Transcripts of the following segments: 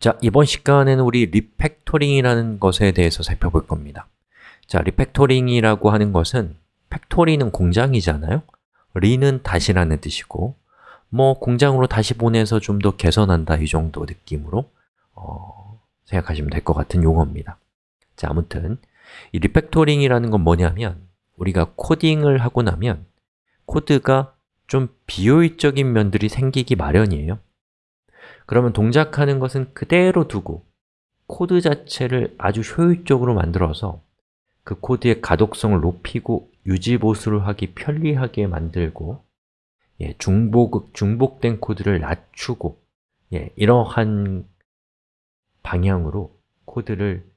자, 이번 시간에는 우리 refactoring이라는 것에 대해서 살펴볼 겁니다. 자, refactoring이라고 하는 것은 factory는 공장이잖아요. re는 다시라는 뜻이고 뭐 공장으로 다시 보내서 좀 더 개선한다 이 정도 느낌으로 어, 생각하시면 될 것 같은 용어입니다. 자, 아무튼 이 refactoring이라는 건 뭐냐면 우리가 코딩을 하고 나면 코드가 좀 비효율적인 면들이 생기기 마련이에요 그러면 동작하는 것은 그대로 두고 코드 자체를 아주 효율적으로 만들어서 그 코드의 가독성을 높이고 유지보수를 하기 편리하게 만들고 예, 중복, 중복된 코드를 낮추고 예, 이러한 방향으로 코드를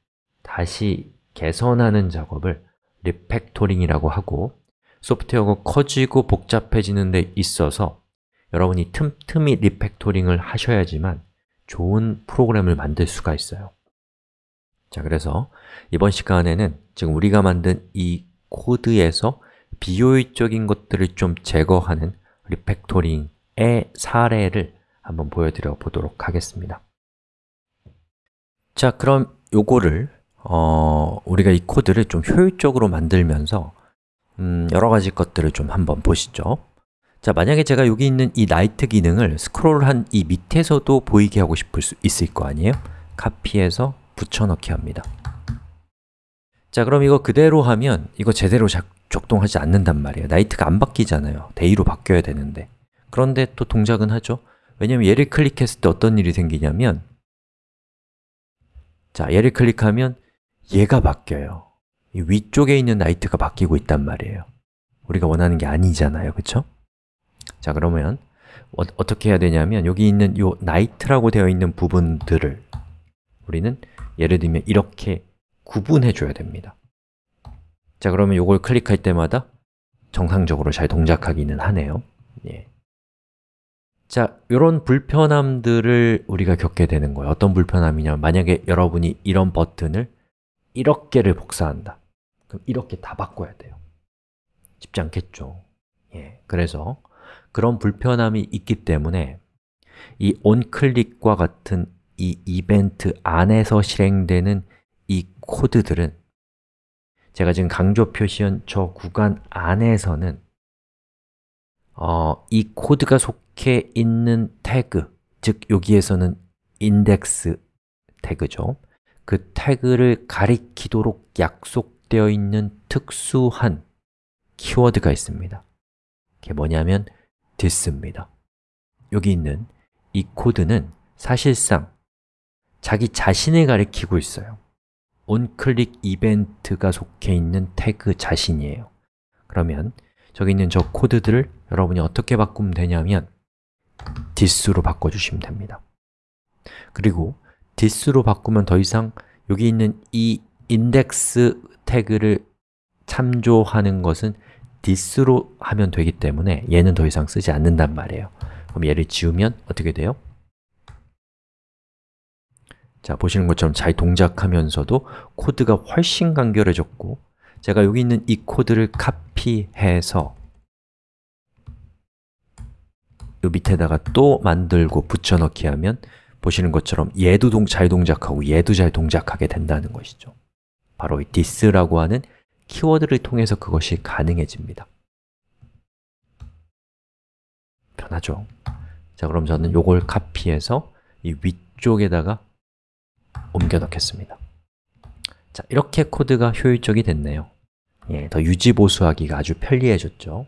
다시 개선하는 작업을 refactoring이라고 하고 소프트웨어가 커지고 복잡해지는 데 있어서 여러분이 틈틈이 refactoring을 하셔야지만 좋은 프로그램을 만들 수가 있어요. 자, 그래서 이번 시간에는 지금 우리가 만든 이 코드에서 비효율적인 것들을 좀 제거하는 refactoring의 사례를 한번 보여드려 보도록 하겠습니다. 자, 그럼 요거를 어, 우리가 이 코드를 좀 효율적으로 만들면서 음, 여러 가지 것들을 좀 한번 보시죠 자, 만약에 제가 여기 있는 이 night 기능을 스크롤한 이 밑에서도 보이게 하고 싶을 수 있을 거 아니에요? 카피해서 붙여넣기 합니다. 자, 그럼 이거 그대로 하면 이거 제대로 작, 작동하지 않는단 말이에요. night가 안 바뀌잖아요. day로 바뀌어야 되는데. 그런데 또 동작은 하죠. 왜냐면 얘를 클릭했을 때 어떤 일이 생기냐면 자, 얘를 클릭하면 얘가 바뀌어요. 이 위쪽에 있는 라이트가 바뀌고 있단 말이에요. 우리가 원하는 게 아니잖아요, 그쵸? 자, 그러면 어, 떻게 해야 되냐면 여기 있는 이 night라고 되어 있는 부분들을 우리는 예를 들면 이렇게 구분해 줘야 됩니다. 자, 그러면 이걸 클릭할 때마다 정상적으로 잘 동작하기는 하네요. 예. 자, 이런 불편함들을 우리가 겪게 되는 거예요. 어떤 불편함이냐 만약에 여러분이 이런 버튼을 이렇게를 복사한다. 그럼 이렇게 다 바꿔야 돼요. 쉽지 않겠죠? 예, 그래서 그런 불편함이 있기 때문에 이 onClick과 같은 이 이벤트 안에서 실행되는 이 코드들은 제가 지금 강조 표시한 저 구간 안에서는 어, 이 코드가 속해 있는 태그, 즉 여기에서는 인덱스 태그죠. 그 태그를 가리키도록 약속되어 있는 특수한 키워드가 있습니다. 그게 뭐냐면 this입니다. 여기 있는 이 코드는 사실상 자기 자신을 가리키고 있어요. onClick 이벤트가 속해 있는 태그 자신이에요. 그러면 저기 있는 저 코드들을 여러분이 어떻게 바꾸면 되냐면 this로 바꿔주시면 됩니다. 그리고 this로 바꾸면 더 이상 여기 있는 이 인덱스 태그를 참조하는 것은 this로 하면 되기 때문에 얘는 더 이상 쓰지 않는단 말이에요 그럼 얘를 지우면 어떻게 돼요? 자, 보시는 것처럼 잘 동작하면서도 코드가 훨씬 간결해졌고 제가 여기 있는 이 코드를 카피해서 이 밑에다가 또 만들고 붙여넣기 하면 보시는 것처럼 얘도 동, 잘 동작하고 얘도 잘 동작하게 된다는 것이죠 바로 이 this라고 하는 키워드를 통해서 그것이 가능해집니다. 편하죠? 자, 그럼 저는 이걸 카피해서 이 위쪽에다가 옮겨 넣겠습니다. 자, 이렇게 코드가 효율적이 됐네요. 예, 더 유지보수하기가 아주 편리해졌죠.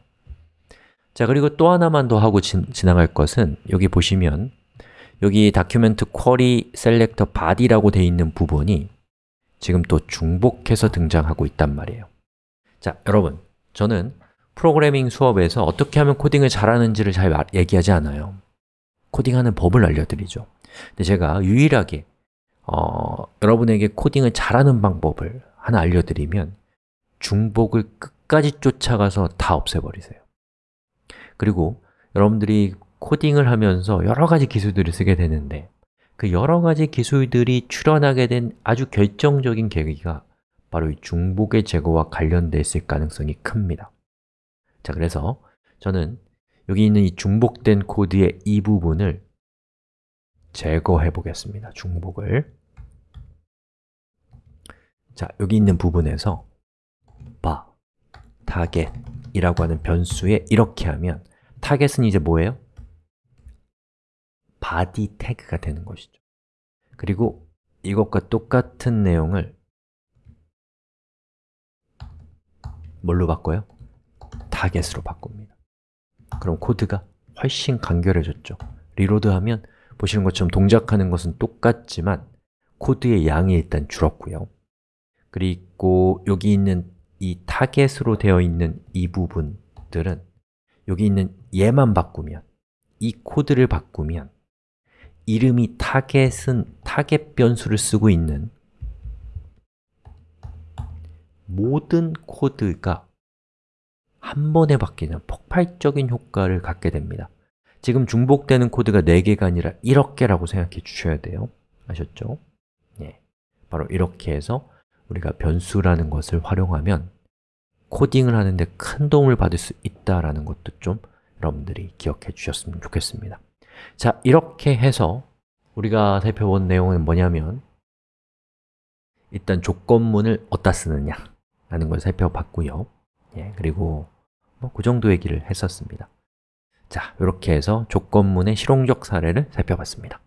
자, 그리고 또 하나만 더 하고 지, 지나갈 것은 여기 보시면 여기 다큐멘트 쿼리 셀렉터 body라고 되어 있는 부분이 지금 또 중복해서 등장하고 있단 말이에요 자, 여러분, 저는 프로그래밍 수업에서 어떻게 하면 코딩을 잘하는지를 잘 얘기하지 않아요. 코딩하는 법을 알려드리죠. 근데 제가 유일하게 어, 여러분에게 코딩을 잘하는 방법을 하나 알려드리면 중복을 끝까지 쫓아가서 다 없애버리세요. 그리고 여러분들이 코딩을 하면서 여러 가지 기술들을 쓰게 되는데 그 여러 가지 기술들이 출현하게 된 아주 결정적인 계기가 바로 이 중복의 제거와 관련되어 있을 가능성이 큽니다 자, 그래서 저는 여기 있는 이 중복된 코드의 이 부분을 제거해 보겠습니다. 중복을 자, 여기 있는 부분에서 var, target이라고 하는 변수에 이렇게 하면 target은 이제 뭐예요? body 태그가 되는 것이죠 그리고 이것과 똑같은 내용을 뭘로 바꿔요? target으로 바꿉니다. 그럼 코드가 훨씬 간결해졌죠. reload하면 보시는 것처럼 동작하는 것은 똑같지만 코드의 양이 일단 줄었고요. 그리고 여기 있는 이 target으로 되어 있는 이 부분들은 여기 있는 얘만 바꾸면 이 코드를 바꾸면 이름이 target은 target 변수를 쓰고 있는 모든 코드가 한 번에 바뀌는 폭발적인 효과를 갖게 됩니다. 지금 중복되는 코드가 4개가 아니라 이렇게 라고 생각해 주셔야 돼요. 아셨죠? 예, 바로 이렇게 해서 우리가 변수라는 것을 활용하면 코딩을 하는데 큰 도움을 받을 수 있다라는 것도 좀 여러분들이 기억해 주셨으면 좋겠습니다. 자, 이렇게 해서 우리가 살펴본 내용은 뭐냐면 일단 조건문을 어디다 쓰느냐 라는 걸 살펴봤고요. 예, 그리고 뭐 그 정도 얘기를 했었습니다. 자, 이렇게 해서 조건문의 실용적 사례를 살펴봤습니다